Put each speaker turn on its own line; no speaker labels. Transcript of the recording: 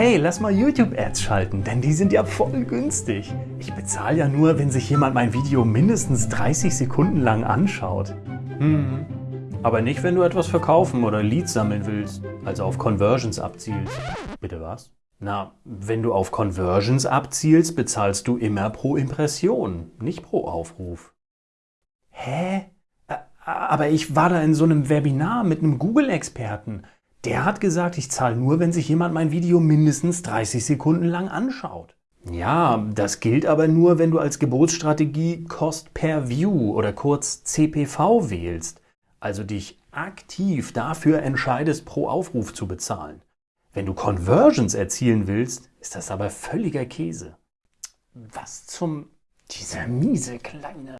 Hey, lass mal YouTube-Ads schalten, denn die sind ja voll günstig. Ich bezahle ja nur, wenn sich jemand mein Video mindestens 30 Sekunden lang anschaut. Hm. Aber nicht, wenn du etwas verkaufen oder Leads sammeln willst, also auf Conversions abzielst. Bitte was? Na, wenn du auf Conversions abzielst, bezahlst du immer pro Impression, nicht pro Aufruf. Hä? Aber ich war da in so einem Webinar mit einem Google-Experten. Der hat gesagt, ich zahle nur, wenn sich jemand mein Video mindestens 30 Sekunden lang anschaut. Ja, das gilt aber nur, wenn du als Geburtsstrategie Cost per View oder kurz CPV wählst, also dich aktiv dafür entscheidest, pro Aufruf zu bezahlen. Wenn du Conversions erzielen willst, ist das aber völliger Käse. Was zum... dieser miese kleine...